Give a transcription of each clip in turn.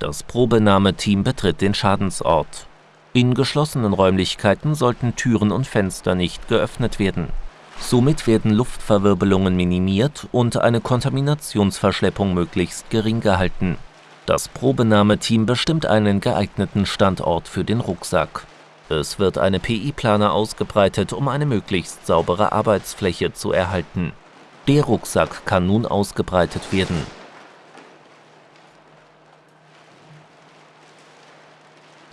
Das Probenahmeteam betritt den Schadensort. In geschlossenen Räumlichkeiten sollten Türen und Fenster nicht geöffnet werden. Somit werden Luftverwirbelungen minimiert und eine Kontaminationsverschleppung möglichst gering gehalten. Das Probenahmeteam bestimmt einen geeigneten Standort für den Rucksack. Es wird eine PI-Plane ausgebreitet, um eine möglichst saubere Arbeitsfläche zu erhalten. Der Rucksack kann nun ausgebreitet werden.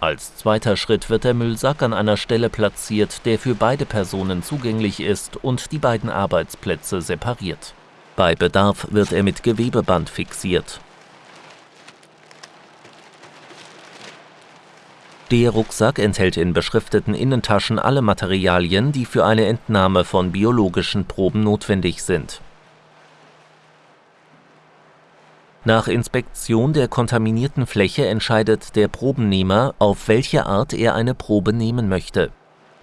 Als zweiter Schritt wird der Müllsack an einer Stelle platziert, der für beide Personen zugänglich ist und die beiden Arbeitsplätze separiert. Bei Bedarf wird er mit Gewebeband fixiert. Der Rucksack enthält in beschrifteten Innentaschen alle Materialien, die für eine Entnahme von biologischen Proben notwendig sind. Nach Inspektion der kontaminierten Fläche entscheidet der Probennehmer, auf welche Art er eine Probe nehmen möchte.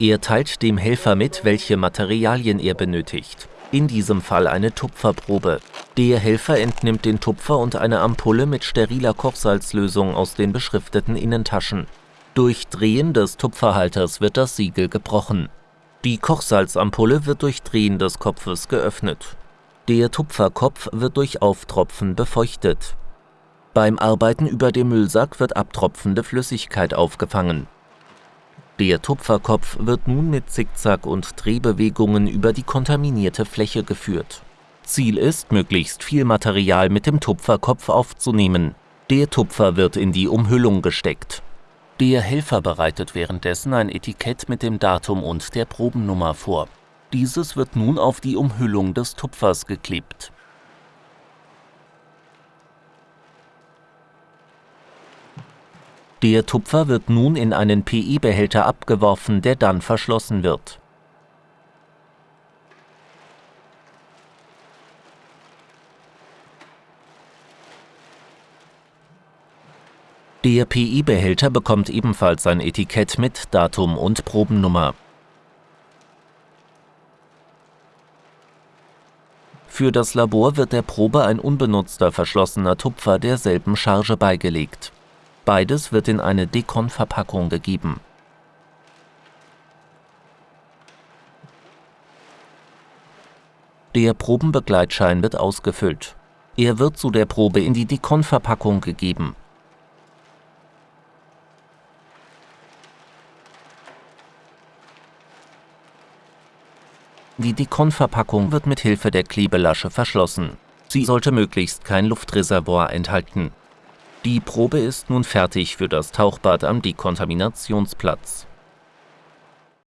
Er teilt dem Helfer mit, welche Materialien er benötigt. In diesem Fall eine Tupferprobe. Der Helfer entnimmt den Tupfer und eine Ampulle mit steriler Kochsalzlösung aus den beschrifteten Innentaschen. Durch Drehen des Tupferhalters wird das Siegel gebrochen. Die Kochsalzampulle wird durch Drehen des Kopfes geöffnet. Der Tupferkopf wird durch Auftropfen befeuchtet. Beim Arbeiten über dem Müllsack wird abtropfende Flüssigkeit aufgefangen. Der Tupferkopf wird nun mit Zickzack- und Drehbewegungen über die kontaminierte Fläche geführt. Ziel ist, möglichst viel Material mit dem Tupferkopf aufzunehmen. Der Tupfer wird in die Umhüllung gesteckt. Der Helfer bereitet währenddessen ein Etikett mit dem Datum und der Probennummer vor. Dieses wird nun auf die Umhüllung des Tupfers geklebt. Der Tupfer wird nun in einen PE-Behälter abgeworfen, der dann verschlossen wird. Der PE-Behälter bekommt ebenfalls ein Etikett mit Datum und Probennummer. Für das Labor wird der Probe ein unbenutzter verschlossener Tupfer derselben Charge beigelegt. Beides wird in eine Dekon-Verpackung gegeben. Der Probenbegleitschein wird ausgefüllt. Er wird zu der Probe in die Dekon-Verpackung gegeben. Die Dekon-Verpackung wird mit Hilfe der Klebelasche verschlossen. Sie sollte möglichst kein Luftreservoir enthalten. Die Probe ist nun fertig für das Tauchbad am Dekontaminationsplatz